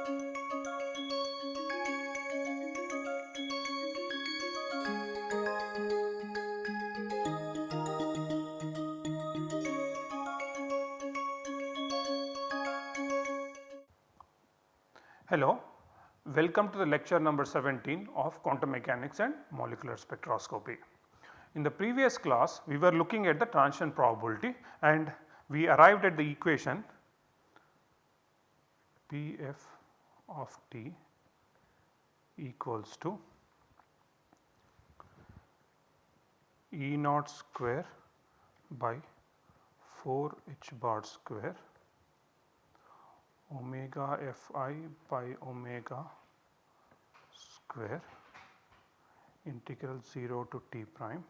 Hello, welcome to the lecture number 17 of quantum mechanics and molecular spectroscopy. In the previous class we were looking at the transition probability and we arrived at the equation Pf of t equals to E naught square by 4 h bar square omega fi by omega square integral 0 to t prime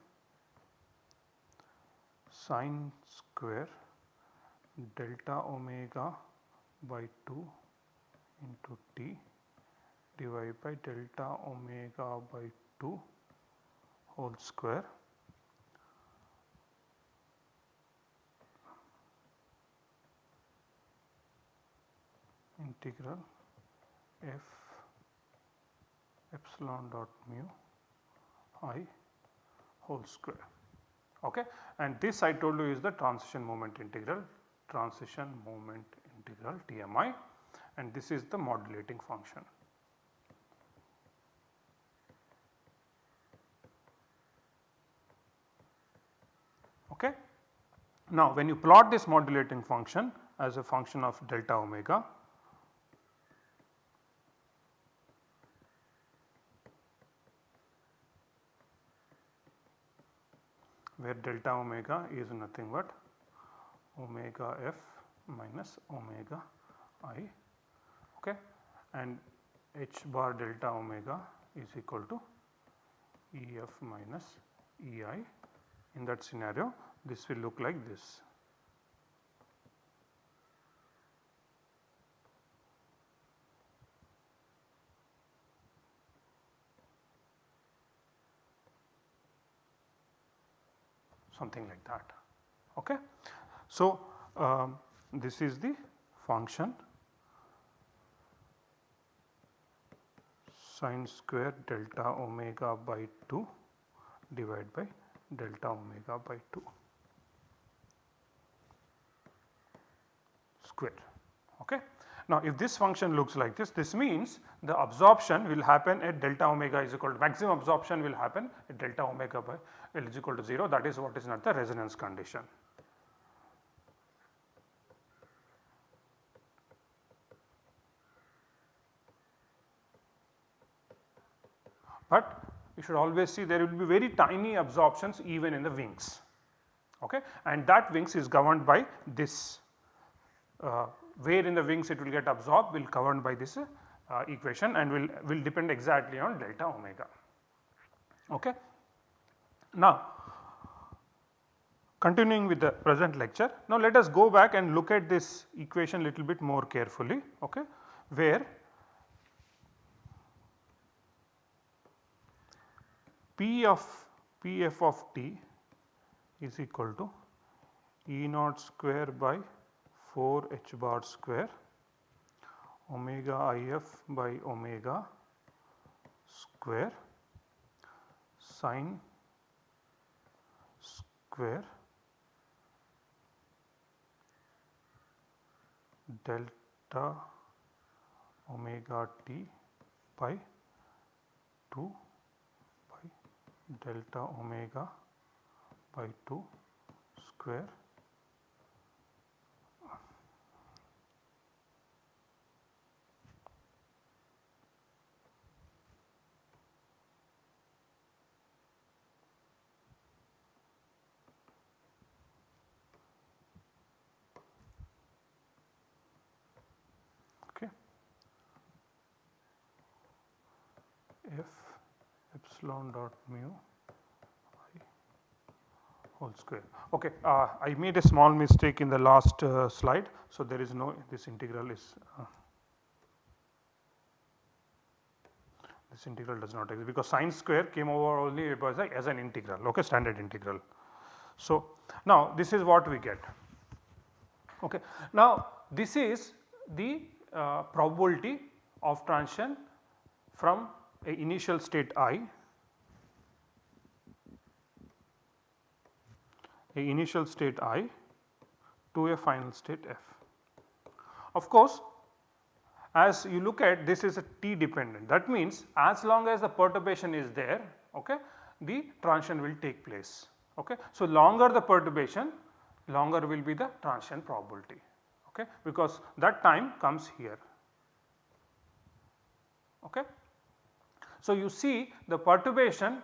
sine square delta omega by 2 into t divided by delta omega by 2 whole square. Integral f epsilon dot mu i whole square. Okay? And this I told you is the transition moment integral. Transition moment integral TMI and this is the modulating function. Okay. Now when you plot this modulating function as a function of delta omega where delta omega is nothing but omega f minus omega i okay and h bar delta omega is equal to ef minus ei in that scenario this will look like this. something like that. Okay. So, um, this is the function sine square delta omega by 2 divided by delta omega by 2 square. Okay. Now, if this function looks like this, this means the absorption will happen at delta omega is equal to maximum absorption will happen at delta omega by L is equal to 0 that is what is not the resonance condition. But you should always see there will be very tiny absorptions even in the wings okay and that wings is governed by this uh, where in the wings it will get absorbed will governed by this uh, equation and will, will depend exactly on delta omega. Okay. Now continuing with the present lecture, now let us go back and look at this equation little bit more carefully okay, where P of Pf of t is equal to E naught square by 4 h bar square omega if by omega square sine square delta omega t by 2 by delta omega by 2 square. Okay. F epsilon dot mu i whole square. Okay, uh, I made a small mistake in the last uh, slide. So, there is no this integral is uh, this integral does not exist because sine square came over only as an integral okay standard integral. So, now this is what we get okay. Now this is the uh, probability of transition from a initial state i a initial state i to a final state f. Of course, as you look at this is a t dependent that means as long as the perturbation is there okay, the transition will take place. Okay. So, longer the perturbation longer will be the transition probability okay, because that time comes here. Okay. So, you see the perturbation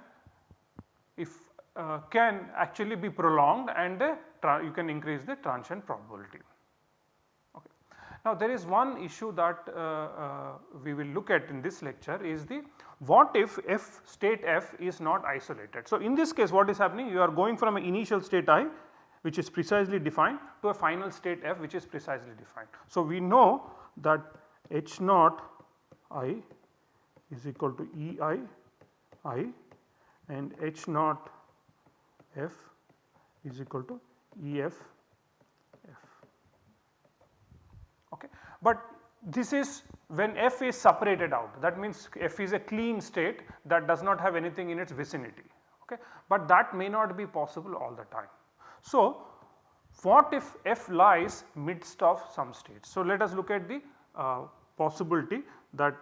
if uh, can actually be prolonged and you can increase the transition probability. Okay. Now there is one issue that uh, uh, we will look at in this lecture is the what if f state f is not isolated. So in this case what is happening you are going from an initial state i which is precisely defined to a final state f which is precisely defined. So we know that h naught i is equal to E i i and h naught f is equal to E f f. Okay. But this is when f is separated out that means f is a clean state that does not have anything in its vicinity okay. But that may not be possible all the time. So what if f lies midst of some states. So let us look at the uh, possibility that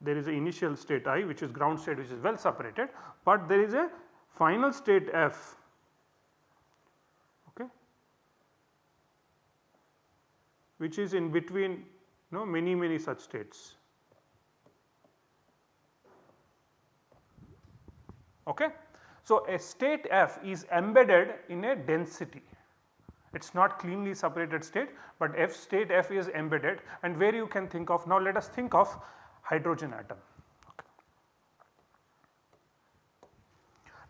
there is an initial state i which is ground state which is well separated, but there is a final state f okay, which is in between you know many many such states. Okay. So, a state f is embedded in a density it is not cleanly separated state, but f state f is embedded and where you can think of now let us think of hydrogen atom.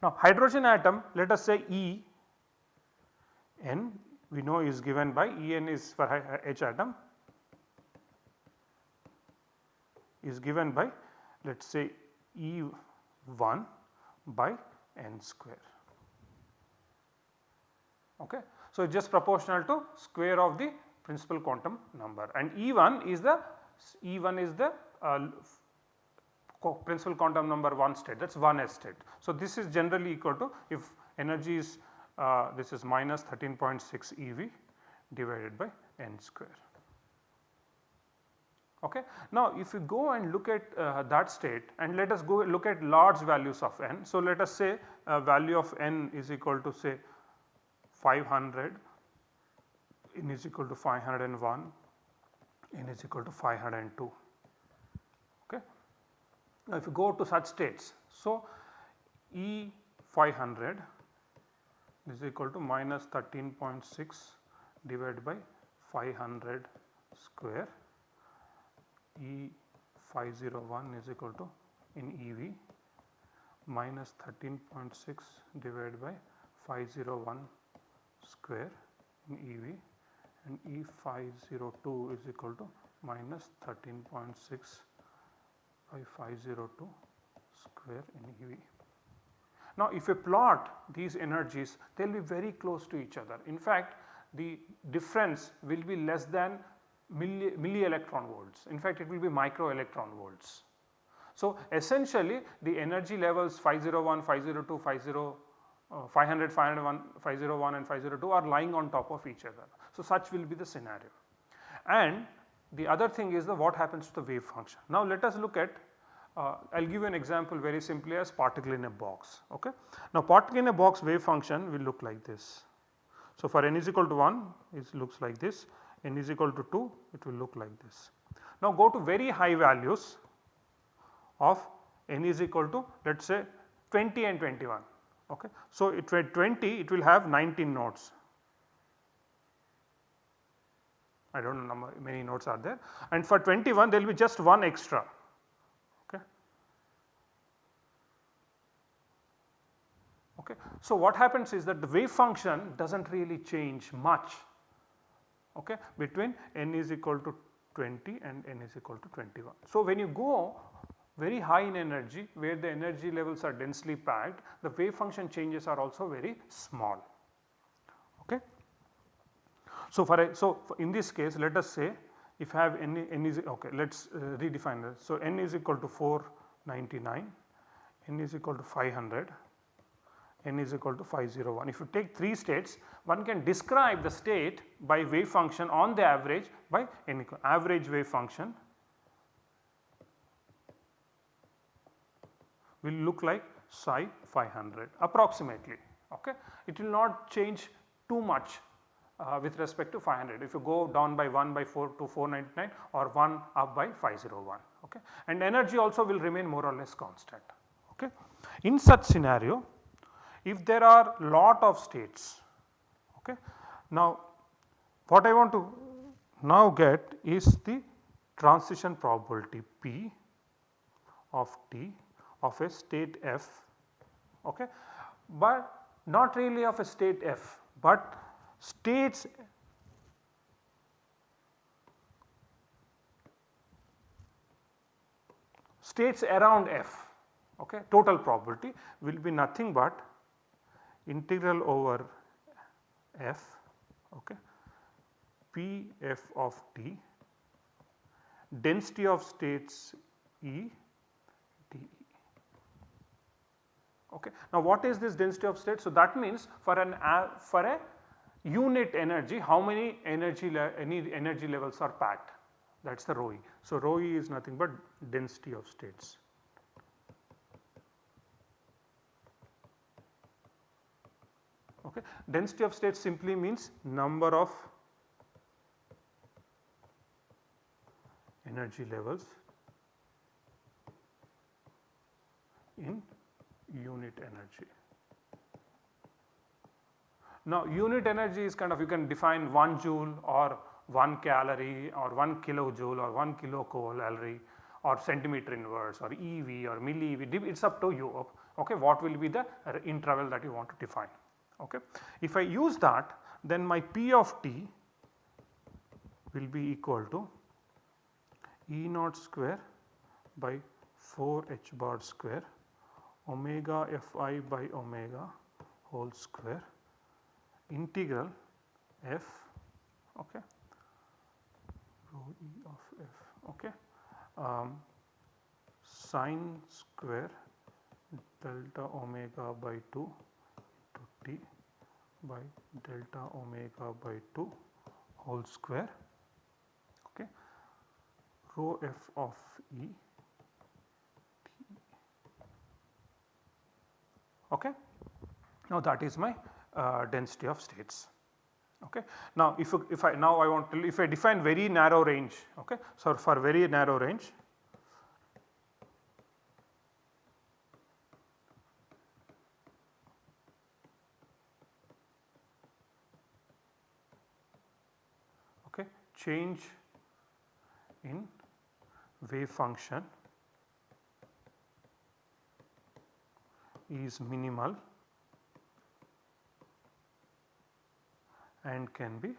Now hydrogen atom let us say E n we know is given by E n is for H atom is given by let us say E 1 by n square. Okay. So, it is just proportional to square of the principal quantum number and E1 is the E1 is the uh, principal quantum number 1 state that is 1 s state. So, this is generally equal to if energy is uh, this is minus 13.6 eV divided by n square. Okay. Now, if you go and look at uh, that state and let us go look at large values of n. So, let us say a value of n is equal to say 500 n is equal to 501 n is equal to 502 okay. Now if you go to such states so E 500 is equal to minus 13.6 divided by 500 square E 501 is equal to in EV minus 13.6 divided by 501 square in EV and E502 is equal to minus 13.6 by 502 square in EV. Now if you plot these energies they will be very close to each other. In fact the difference will be less than milli, milli electron volts in fact it will be micro electron volts. So essentially the energy levels 501, 502, 50 uh, 500, 501, 501 and 502 are lying on top of each other. So, such will be the scenario. And the other thing is the what happens to the wave function. Now, let us look at uh, I will give you an example very simply as particle in a box. Okay. Now, particle in a box wave function will look like this. So, for n is equal to 1 it looks like this, n is equal to 2 it will look like this. Now, go to very high values of n is equal to let us say 20 and 21 Okay. So, it at 20 it will have 19 nodes. I do not know how many nodes are there and for 21 there will be just one extra. Okay. So, what happens is that the wave function does not really change much okay, between n is equal to 20 and n is equal to 21. So, when you go very high in energy where the energy levels are densely packed the wave function changes are also very small. Okay. So, for a, so in this case let us say if I have n, n is okay let us uh, redefine this. So, n is equal to 499, n is equal to 500, n is equal to 501. If you take 3 states one can describe the state by wave function on the average by n average wave function will look like psi 500 approximately okay. It will not change too much uh, with respect to 500 if you go down by 1 by 4 to 499 or 1 up by 501 okay and energy also will remain more or less constant okay. In such scenario if there are lot of states okay. Now what I want to now get is the transition probability P of T of a state f okay. But not really of a state f but states states around f okay. Total probability will be nothing but integral over f okay p f of t density of states E d E. Okay. Now what is this density of state? So that means for an for a unit energy how many energy any energy levels are packed that is the rho e. So rho e is nothing but density of states. Okay. Density of states simply means number of energy levels in unit energy. Now unit energy is kind of you can define 1 joule or 1 calorie or 1 kilojoule or 1 kilocalorie or centimeter inverse or EV or milli EV it is up to you okay what will be the interval that you want to define okay. If I use that then my P of t will be equal to E naught square by 4 h bar square omega fi by omega whole square integral f okay rho e of f okay um, sine square delta omega by 2 t by delta omega by 2 whole square okay rho f of e okay now that is my uh, density of states. Okay. Now if, if I now I want to if I define very narrow range okay. So for very narrow range okay change in wave function is minimal and can be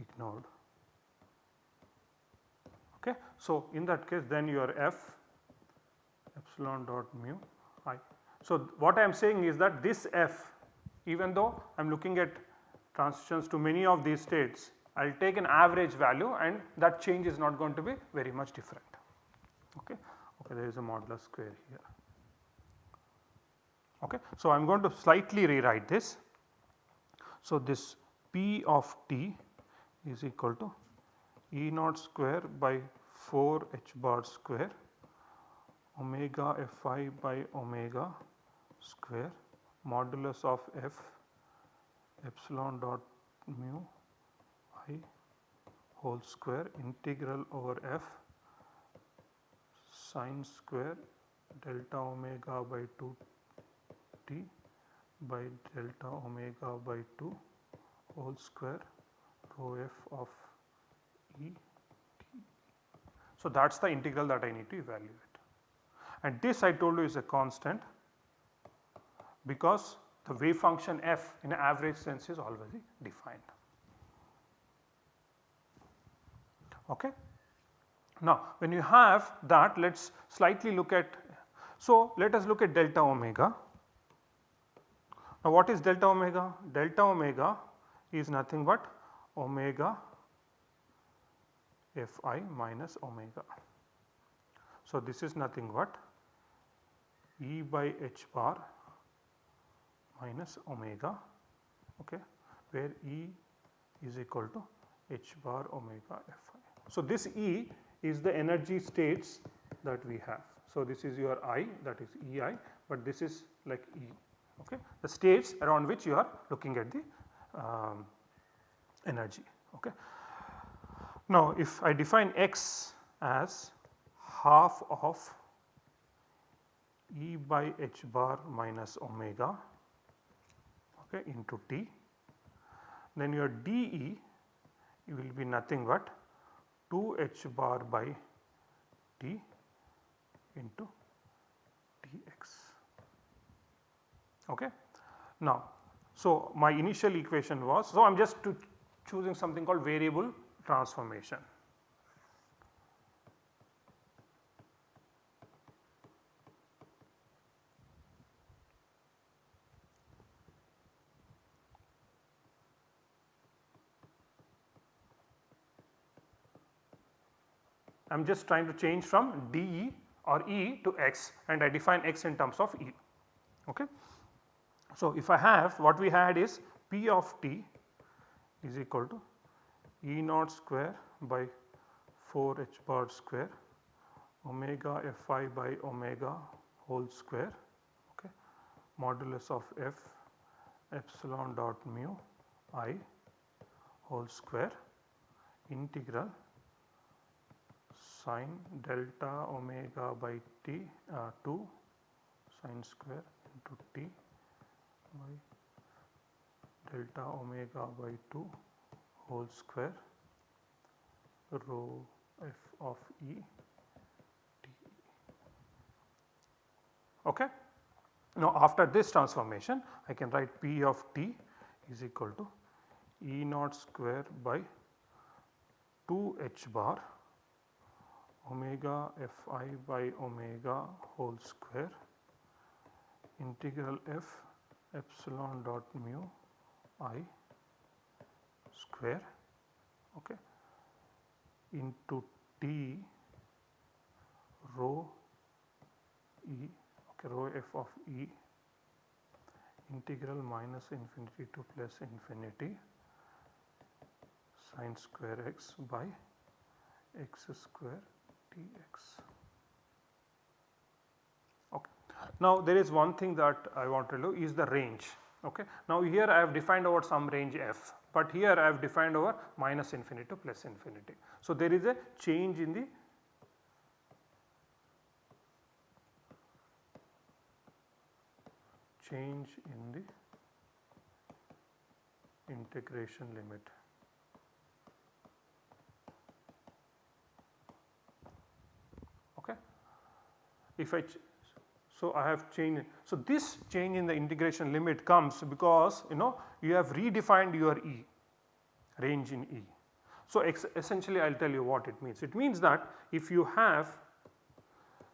ignored. Okay. So, in that case then your f epsilon dot mu i. So, what I am saying is that this f even though I am looking at transitions to many of these states I will take an average value and that change is not going to be very much different. Okay. Okay, there is a modulus square here. Okay. So, I am going to slightly rewrite this. So, this P of t is equal to E naught square by 4 h bar square omega fi by omega square modulus of f epsilon dot mu i whole square integral over f sine square delta omega by 2 t by delta omega by 2 whole square rho f of E t. So, that is the integral that I need to evaluate and this I told you is a constant because the wave function f in average sense is already defined. Okay. Now, when you have that let us slightly look at, so let us look at delta omega now what is delta omega? Delta omega is nothing but omega f i minus omega. So, this is nothing but E by h bar minus omega okay, where E is equal to h bar omega f i. So, this E is the energy states that we have. So, this is your I that is E i, but this is like E okay, the states around which you are looking at the um, energy. Okay. Now, if I define x as half of E by h bar minus omega okay, into t, then your dE will be nothing but 2 h bar by t into dx. Okay. Now, so my initial equation was, so I am just choosing something called variable transformation. I am just trying to change from dE or E to x and I define x in terms of E. Okay. So, if I have what we had is P of t is equal to E naught square by 4 h bar square omega f i by omega whole square okay, modulus of f epsilon dot mu i whole square integral sine delta omega by t uh, 2 sine square into t by delta omega by 2 whole square rho f of e t. Okay. Now, after this transformation I can write P of t is equal to E naught square by 2 h bar omega f i by omega whole square integral f epsilon dot mu i square okay, into t rho e okay, rho f of e integral minus infinity to plus infinity sine square x by x square dx. Now there is one thing that I want to know is the range. Okay. Now here I have defined over some range f, but here I have defined over minus infinity to plus infinity. So there is a change in the change in the integration limit. Okay. If I so, I have changed. So, this change in the integration limit comes because you know you have redefined your E range in E. So, essentially I will tell you what it means. It means that if you have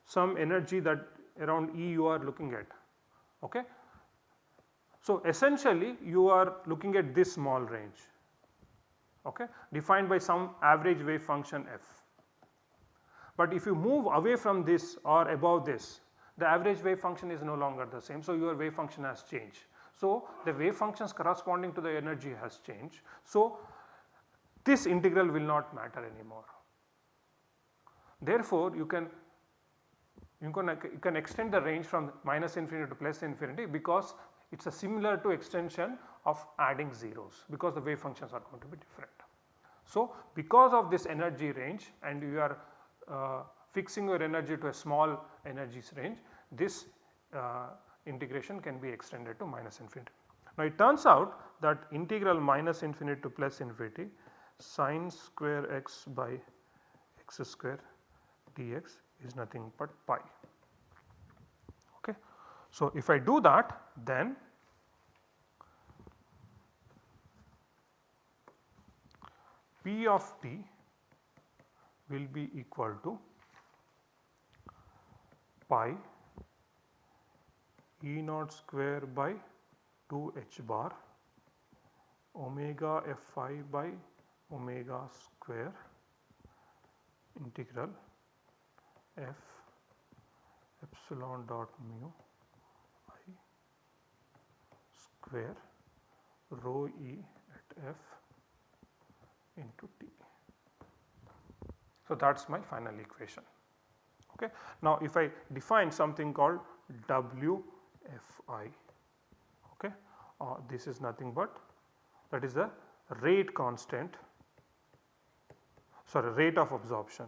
some energy that around E you are looking at. Okay. So, essentially you are looking at this small range okay, defined by some average wave function f. But if you move away from this or above this the average wave function is no longer the same. So, your wave function has changed. So, the wave functions corresponding to the energy has changed. So, this integral will not matter anymore. Therefore, you can you can, you can extend the range from minus infinity to plus infinity because it is a similar to extension of adding zeros because the wave functions are going to be different. So, because of this energy range and you are fixing your energy to a small energies range, this uh, integration can be extended to minus infinity. Now it turns out that integral minus infinity to plus infinity sine square x by x square dx is nothing but pi. Okay. So if I do that then P of t will be equal to pi E naught square by 2 h bar omega f i by omega square integral f epsilon dot mu i square rho e at f into t. So, that is my final equation. Okay. Now, if I define something called WFI, okay, uh, this is nothing but that is the rate constant sorry rate of absorption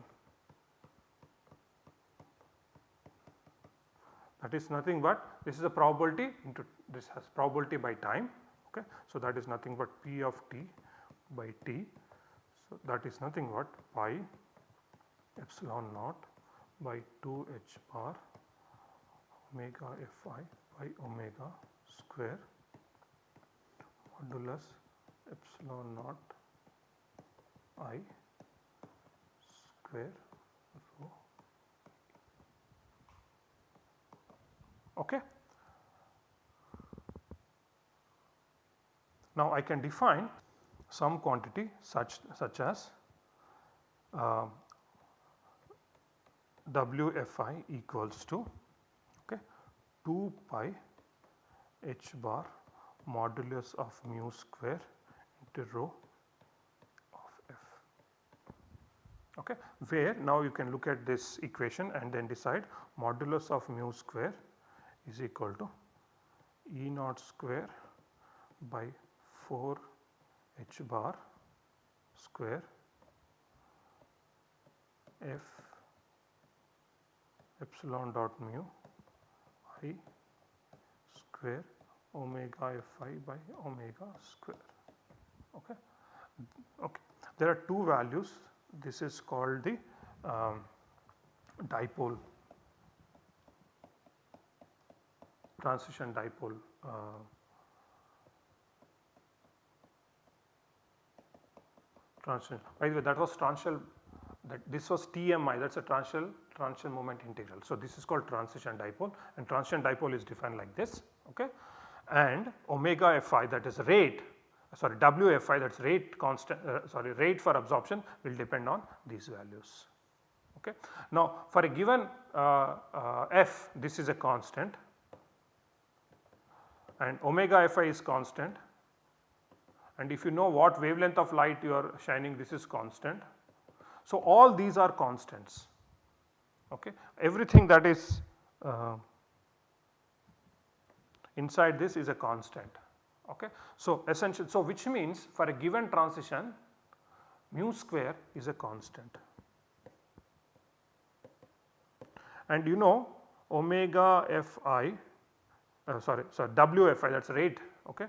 that is nothing but this is a probability into this has probability by time okay. So, that is nothing but P of t by t. So, that is nothing but pi epsilon naught by 2 h bar omega fi by omega square modulus epsilon naught i square rho. Okay. Now, I can define some quantity such such as uh, WFI equals to okay, 2 pi h bar modulus of mu square into rho of f. Okay. Where now you can look at this equation and then decide modulus of mu square is equal to E naught square by 4 h bar square f epsilon dot mu i square omega fi by omega square. Okay. okay. There are two values this is called the um, dipole transition dipole uh, transition. By the way that was transition that this was TMI that is a transition transition moment integral. So, this is called transition dipole and transition dipole is defined like this okay and omega Fi that is rate sorry WFI that is rate constant uh, sorry rate for absorption will depend on these values. Okay. Now for a given uh, uh, F this is a constant and omega Fi is constant and if you know what wavelength of light you are shining this is constant. So all these are constants okay everything that is uh, inside this is a constant okay. So essential so which means for a given transition mu square is a constant and you know omega fi uh, sorry sorry wfi that is rate okay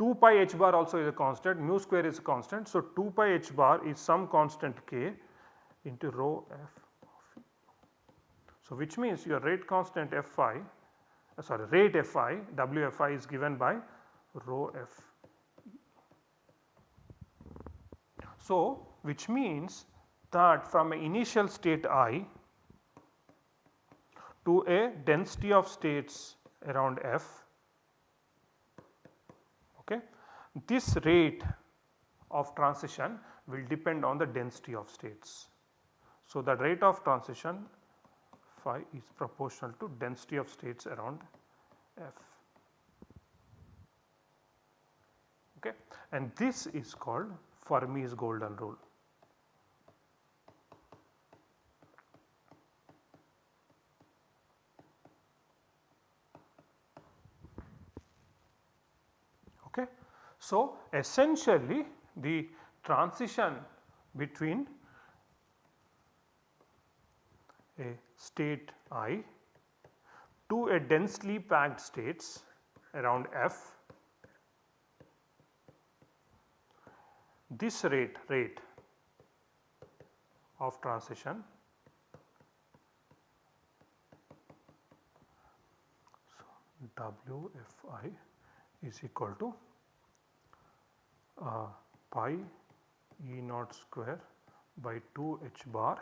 2 pi h bar also is a constant mu square is a constant. So 2 pi h bar is some constant k into rho f so which means your rate constant fi uh, sorry rate fi wfi is given by rho f. So, which means that from an initial state i to a density of states around f okay, this rate of transition will depend on the density of states. So, the rate of transition phi is proportional to density of states around f. okay and this is called Fermi's golden rule. Okay. So, essentially the transition between a state i to a densely packed states around f. This rate rate of transition so WFI is equal to uh, pi E naught square by 2 h bar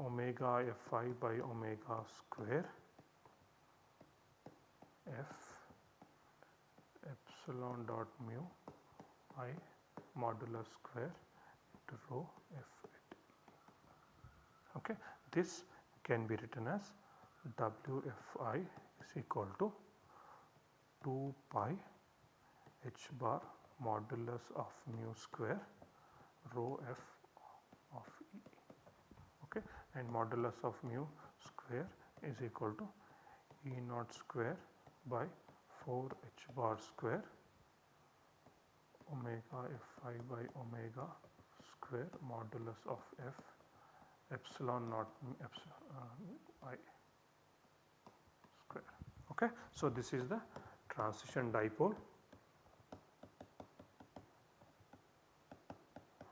omega Fi by omega square f epsilon dot mu i modulus square into rho f. Okay. This can be written as Wfi is equal to 2 pi h bar modulus of mu square rho f and modulus of mu square is equal to E naught square by 4 h bar square omega fi by omega square modulus of f epsilon naught epsilon uh, i square. Okay. So, this is the transition dipole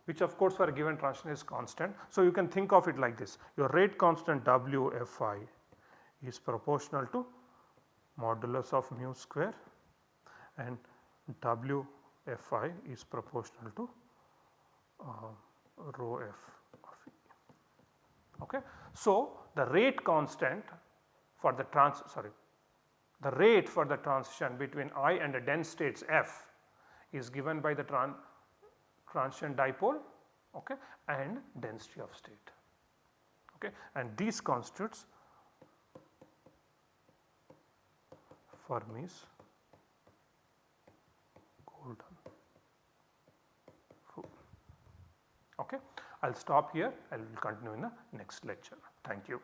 which of course for a given transition is constant. So, you can think of it like this your rate constant W f i is proportional to modulus of mu square and W f i is proportional to uh, rho f of e. Okay. So, the rate constant for the trans sorry the rate for the transition between i and the dense states f is given by the tran transition dipole okay, and density of state okay. and these constitutes Fermi's Golden rule. Okay. I will stop here, I will continue in the next lecture. Thank you.